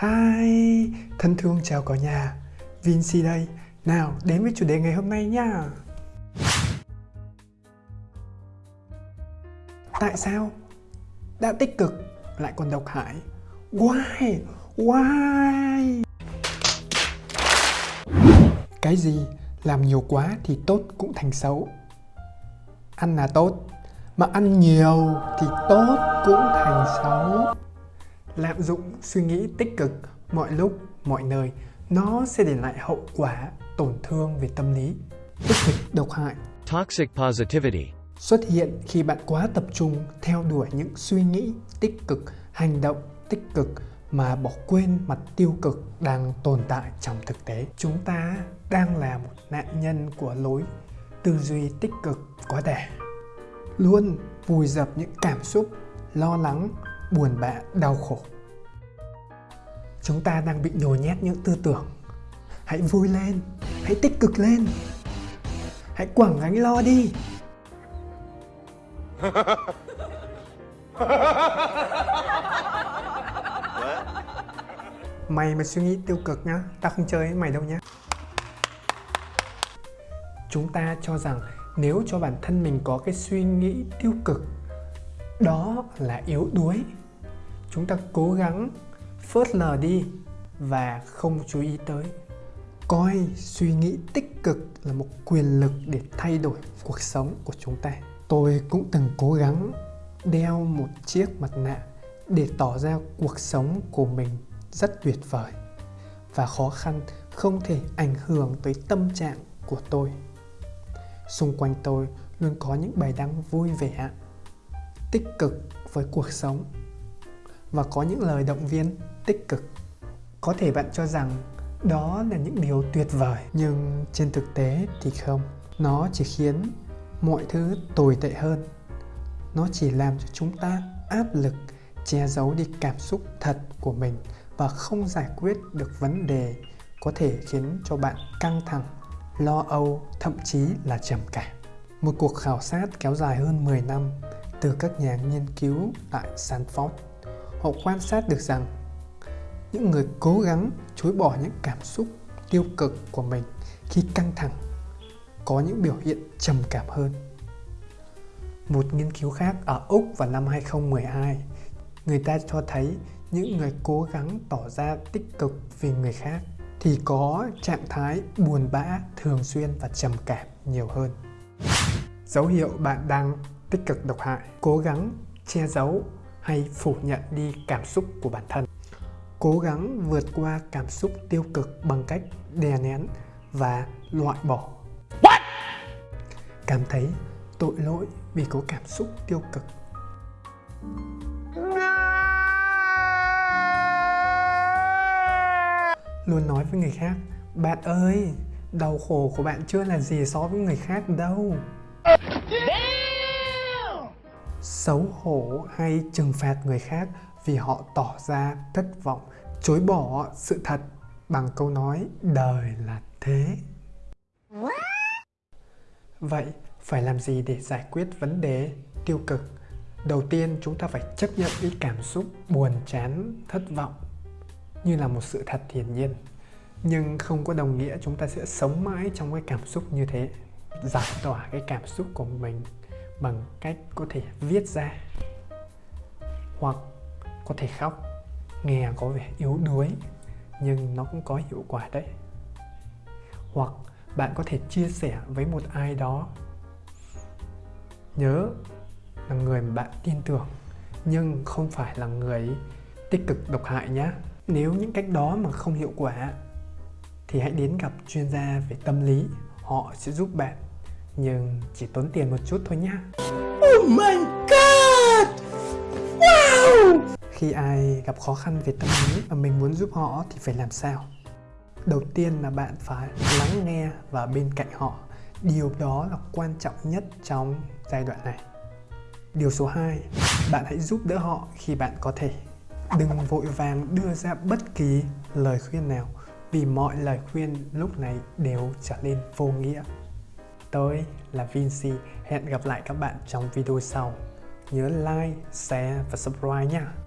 Hi, thân thương chào cả nhà Vinci đây Nào, đến với chủ đề ngày hôm nay nha Tại sao đã tích cực lại còn độc hại? Why? Why? Cái gì làm nhiều quá thì tốt cũng thành xấu Ăn là tốt Mà ăn nhiều thì tốt cũng thành xấu Lạm dụng suy nghĩ tích cực mọi lúc, mọi nơi Nó sẽ để lại hậu quả tổn thương về tâm lý Tích cực độc hại Toxic positivity. xuất hiện khi bạn quá tập trung theo đuổi những suy nghĩ tích cực, hành động tích cực mà bỏ quên mặt tiêu cực đang tồn tại trong thực tế. Chúng ta đang là một nạn nhân của lối tư duy tích cực quá đà. Luôn vùi dập những cảm xúc lo lắng, buồn bã, đau khổ. Chúng ta đang bị nhồi nhét những tư tưởng. Hãy vui lên, hãy tích cực lên. Hãy quẳng gánh lo đi. Mày mà suy nghĩ tiêu cực nhá, tao không chơi với mày đâu nhá. Chúng ta cho rằng nếu cho bản thân mình có cái suy nghĩ tiêu cực, đó là yếu đuối. Chúng ta cố gắng phớt lờ đi và không chú ý tới. Coi suy nghĩ tích cực là một quyền lực để thay đổi cuộc sống của chúng ta. Tôi cũng từng cố gắng đeo một chiếc mặt nạ để tỏ ra cuộc sống của mình rất tuyệt vời và khó khăn không thể ảnh hưởng tới tâm trạng của tôi. Xung quanh tôi luôn có những bài đăng vui vẻ, tích cực với cuộc sống và có những lời động viên tích cực. Có thể bạn cho rằng đó là những điều tuyệt vời nhưng trên thực tế thì không. Nó chỉ khiến mọi thứ tồi tệ hơn. Nó chỉ làm cho chúng ta áp lực che giấu đi cảm xúc thật của mình và không giải quyết được vấn đề có thể khiến cho bạn căng thẳng, lo âu, thậm chí là trầm cảm. Một cuộc khảo sát kéo dài hơn 10 năm từ các nhà nghiên cứu tại Stanford. Họ quan sát được rằng những người cố gắng chối bỏ những cảm xúc tiêu cực của mình khi căng thẳng có những biểu hiện trầm cảm hơn. Một nghiên cứu khác ở Úc vào năm 2012, người ta cho thấy những người cố gắng tỏ ra tích cực vì người khác thì có trạng thái buồn bã thường xuyên và trầm cảm nhiều hơn. Dấu hiệu bạn đang tích cực độc hại, cố gắng che giấu hay phủ nhận đi cảm xúc của bản thân. Cố gắng vượt qua cảm xúc tiêu cực bằng cách đè nén và loại bỏ. What? Cảm thấy tội lỗi vì có cảm xúc tiêu cực. Luôn nói với người khác, bạn ơi, đau khổ của bạn chưa là gì so với người khác đâu. Xấu hổ hay trừng phạt người khác vì họ tỏ ra thất vọng, chối bỏ sự thật bằng câu nói đời là thế. Vậy phải làm gì để giải quyết vấn đề tiêu cực? Đầu tiên chúng ta phải chấp nhận cái cảm xúc buồn chán, thất vọng như là một sự thật hiển nhiên. Nhưng không có đồng nghĩa chúng ta sẽ sống mãi trong cái cảm xúc như thế. Giải tỏa cái cảm xúc của mình bằng cách có thể viết ra hoặc có thể khóc, nghe có vẻ yếu đuối, nhưng nó cũng có hiệu quả đấy. Hoặc bạn có thể chia sẻ với một ai đó, nhớ là người mà bạn tin tưởng, nhưng không phải là người tích cực độc hại nhé nếu những cách đó mà không hiệu quả, thì hãy đến gặp chuyên gia về tâm lý, họ sẽ giúp bạn nhưng chỉ tốn tiền một chút thôi nhé Oh my god! Wow! khi ai gặp khó khăn về tâm lý và mình muốn giúp họ thì phải làm sao? Đầu tiên là bạn phải lắng nghe và bên cạnh họ. Điều đó là quan trọng nhất trong giai đoạn này. Điều số 2 bạn hãy giúp đỡ họ khi bạn có thể. Đừng vội vàng đưa ra bất kỳ lời khuyên nào vì mọi lời khuyên lúc này đều trở nên vô nghĩa tôi là Vinci. Hẹn gặp lại các bạn trong video sau. Nhớ like, share và subscribe nha.